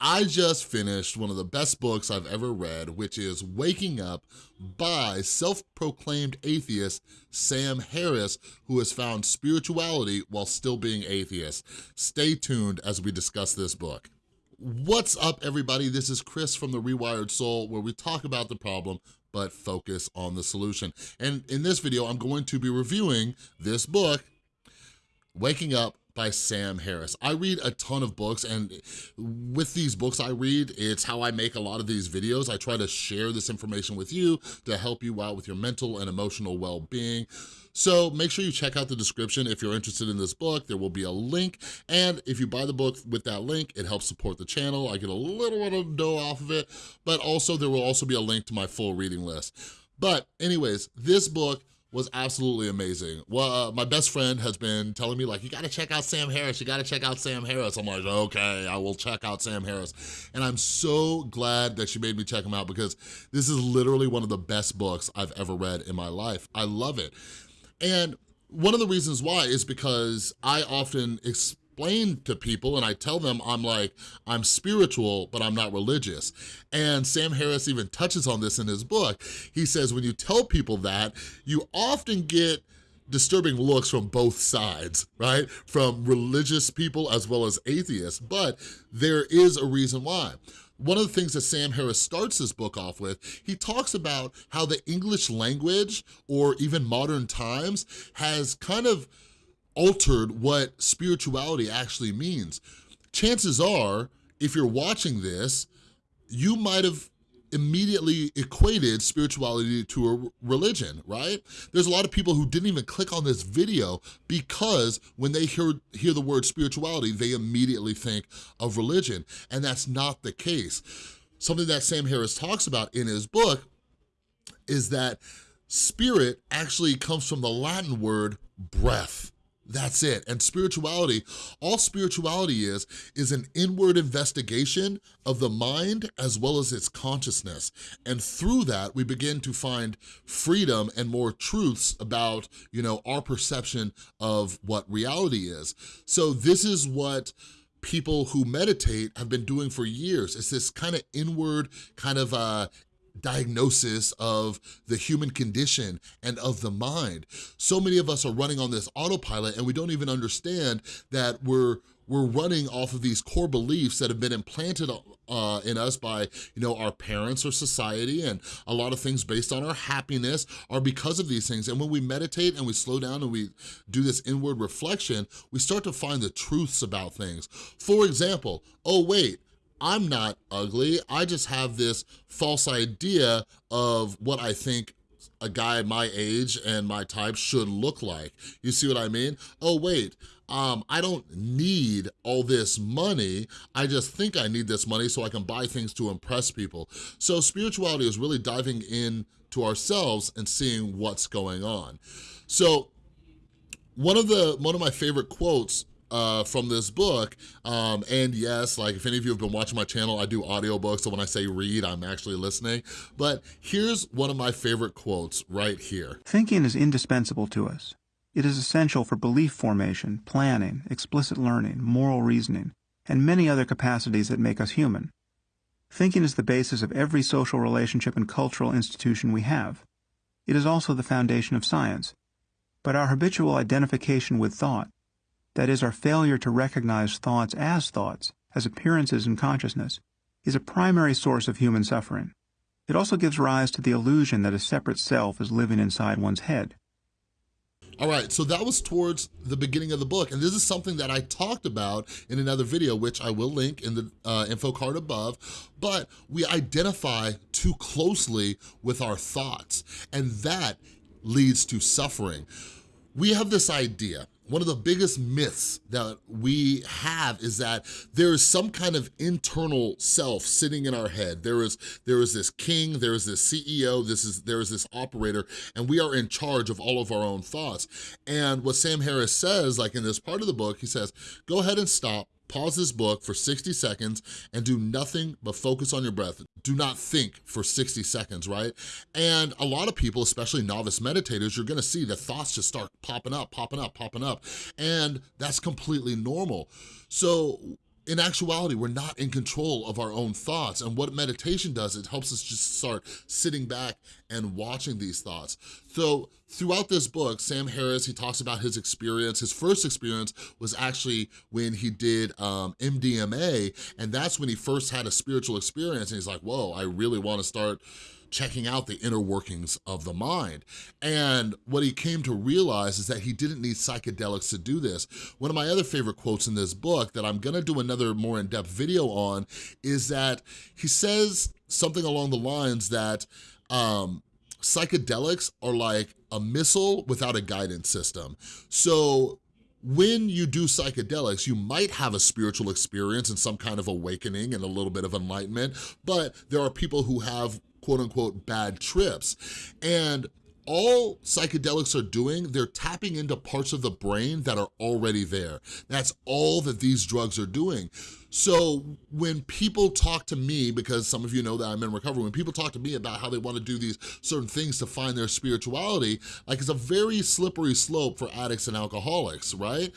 I just finished one of the best books I've ever read, which is Waking Up by self-proclaimed atheist Sam Harris, who has found spirituality while still being atheist. Stay tuned as we discuss this book. What's up, everybody? This is Chris from The Rewired Soul, where we talk about the problem, but focus on the solution. And in this video, I'm going to be reviewing this book, Waking Up by Sam Harris. I read a ton of books and with these books I read, it's how I make a lot of these videos. I try to share this information with you to help you out with your mental and emotional well-being. So make sure you check out the description if you're interested in this book. There will be a link. And if you buy the book with that link, it helps support the channel. I get a little bit of dough off of it, but also there will also be a link to my full reading list. But anyways, this book was absolutely amazing. Well, uh, my best friend has been telling me like, you gotta check out Sam Harris, you gotta check out Sam Harris. I'm like, okay, I will check out Sam Harris. And I'm so glad that she made me check him out because this is literally one of the best books I've ever read in my life. I love it. And one of the reasons why is because I often explain to people and I tell them I'm like, I'm spiritual, but I'm not religious. And Sam Harris even touches on this in his book. He says when you tell people that, you often get disturbing looks from both sides, right? From religious people as well as atheists, but there is a reason why. One of the things that Sam Harris starts his book off with, he talks about how the English language or even modern times has kind of altered what spirituality actually means. Chances are, if you're watching this, you might have immediately equated spirituality to a religion, right? There's a lot of people who didn't even click on this video because when they hear, hear the word spirituality, they immediately think of religion, and that's not the case. Something that Sam Harris talks about in his book is that spirit actually comes from the Latin word breath. That's it. And spirituality, all spirituality is, is an inward investigation of the mind as well as its consciousness. And through that, we begin to find freedom and more truths about, you know, our perception of what reality is. So this is what people who meditate have been doing for years. It's this kind of inward, kind of uh, diagnosis of the human condition and of the mind. So many of us are running on this autopilot and we don't even understand that we're we're running off of these core beliefs that have been implanted uh, in us by, you know, our parents or society and a lot of things based on our happiness are because of these things. And when we meditate and we slow down and we do this inward reflection, we start to find the truths about things. For example, oh wait, I'm not ugly. I just have this false idea of what I think a guy my age and my type should look like. You see what I mean? Oh, wait, um, I don't need all this money. I just think I need this money so I can buy things to impress people. So spirituality is really diving in to ourselves and seeing what's going on. So one of the one of my favorite quotes uh, from this book. Um, and yes, like if any of you have been watching my channel, I do audiobooks, so when I say read, I'm actually listening. But here's one of my favorite quotes right here. Thinking is indispensable to us. It is essential for belief formation, planning, explicit learning, moral reasoning, and many other capacities that make us human. Thinking is the basis of every social relationship and cultural institution we have. It is also the foundation of science. But our habitual identification with thought that is, our failure to recognize thoughts as thoughts, as appearances in consciousness, is a primary source of human suffering. It also gives rise to the illusion that a separate self is living inside one's head. All right, so that was towards the beginning of the book, and this is something that I talked about in another video, which I will link in the uh, info card above, but we identify too closely with our thoughts, and that leads to suffering. We have this idea one of the biggest myths that we have is that there is some kind of internal self sitting in our head. There is, there is this king, there is this CEO, this is, there is this operator, and we are in charge of all of our own thoughts. And what Sam Harris says, like in this part of the book, he says, go ahead and stop, pause this book for 60 seconds and do nothing but focus on your breath. Do not think for 60 seconds, right? And a lot of people, especially novice meditators, you're gonna see the thoughts just start popping up, popping up, popping up. And that's completely normal. So in actuality, we're not in control of our own thoughts. And what meditation does, it helps us just start sitting back and watching these thoughts. So throughout this book, Sam Harris, he talks about his experience. His first experience was actually when he did um, MDMA, and that's when he first had a spiritual experience. And he's like, whoa, I really wanna start checking out the inner workings of the mind. And what he came to realize is that he didn't need psychedelics to do this. One of my other favorite quotes in this book that I'm gonna do another more in-depth video on is that he says something along the lines that um, psychedelics are like a missile without a guidance system. So when you do psychedelics, you might have a spiritual experience and some kind of awakening and a little bit of enlightenment, but there are people who have quote unquote bad trips. And all psychedelics are doing, they're tapping into parts of the brain that are already there. That's all that these drugs are doing. So when people talk to me, because some of you know that I'm in recovery, when people talk to me about how they wanna do these certain things to find their spirituality, like it's a very slippery slope for addicts and alcoholics, right?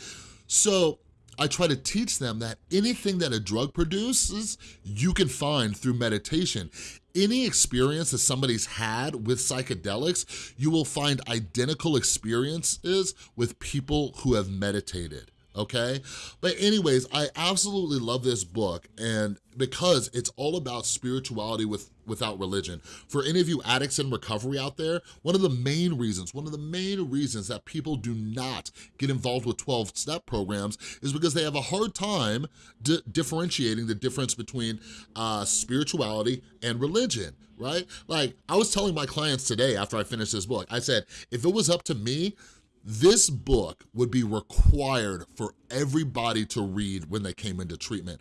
So I try to teach them that anything that a drug produces, you can find through meditation. Any experience that somebody's had with psychedelics, you will find identical experiences with people who have meditated okay? But anyways, I absolutely love this book and because it's all about spirituality with without religion. For any of you addicts in recovery out there, one of the main reasons, one of the main reasons that people do not get involved with 12-step programs is because they have a hard time di differentiating the difference between uh, spirituality and religion, right? Like, I was telling my clients today after I finished this book, I said, if it was up to me, this book would be required for everybody to read when they came into treatment.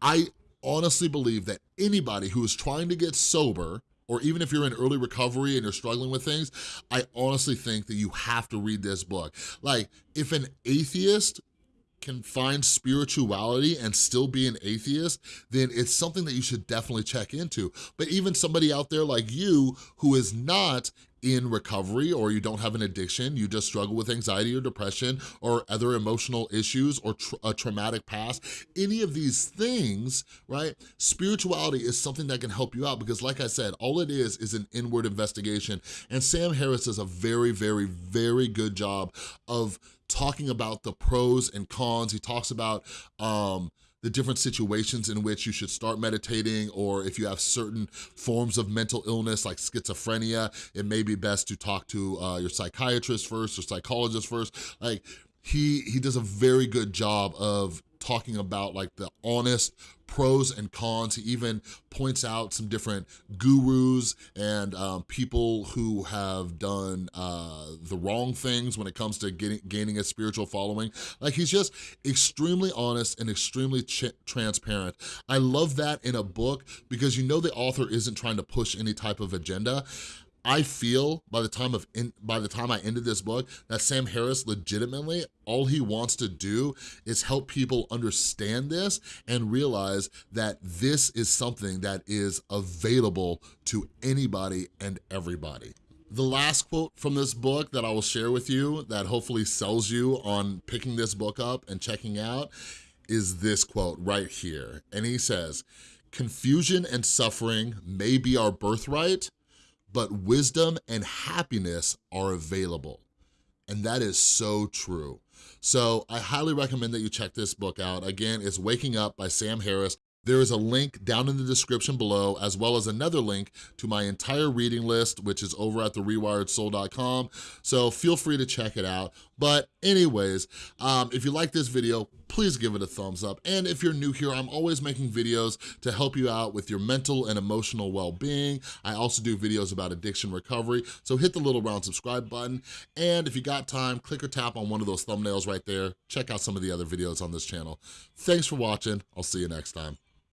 I honestly believe that anybody who is trying to get sober or even if you're in early recovery and you're struggling with things, I honestly think that you have to read this book. Like, if an atheist can find spirituality and still be an atheist, then it's something that you should definitely check into. But even somebody out there like you who is not in recovery or you don't have an addiction, you just struggle with anxiety or depression or other emotional issues or tra a traumatic past, any of these things, right? Spirituality is something that can help you out because like I said, all it is is an inward investigation. And Sam Harris does a very, very, very good job of talking about the pros and cons. He talks about um, the different situations in which you should start meditating or if you have certain forms of mental illness like schizophrenia, it may be best to talk to uh, your psychiatrist first or psychologist first. Like he, he does a very good job of talking about like the honest pros and cons. He even points out some different gurus and um, people who have done uh, the wrong things when it comes to getting, gaining a spiritual following. Like he's just extremely honest and extremely transparent. I love that in a book because you know the author isn't trying to push any type of agenda. I feel by the time of in, by the time I ended this book that Sam Harris legitimately all he wants to do is help people understand this and realize that this is something that is available to anybody and everybody. The last quote from this book that I will share with you that hopefully sells you on picking this book up and checking out is this quote right here. And he says, confusion and suffering may be our birthright, but wisdom and happiness are available. And that is so true. So I highly recommend that you check this book out. Again, it's Waking Up by Sam Harris. There is a link down in the description below, as well as another link to my entire reading list, which is over at therewiredsoul.com. So feel free to check it out. But anyways, um, if you like this video, please give it a thumbs up. And if you're new here, I'm always making videos to help you out with your mental and emotional well-being. I also do videos about addiction recovery, so hit the little round subscribe button. And if you got time, click or tap on one of those thumbnails right there. Check out some of the other videos on this channel. Thanks for watching. I'll see you next time.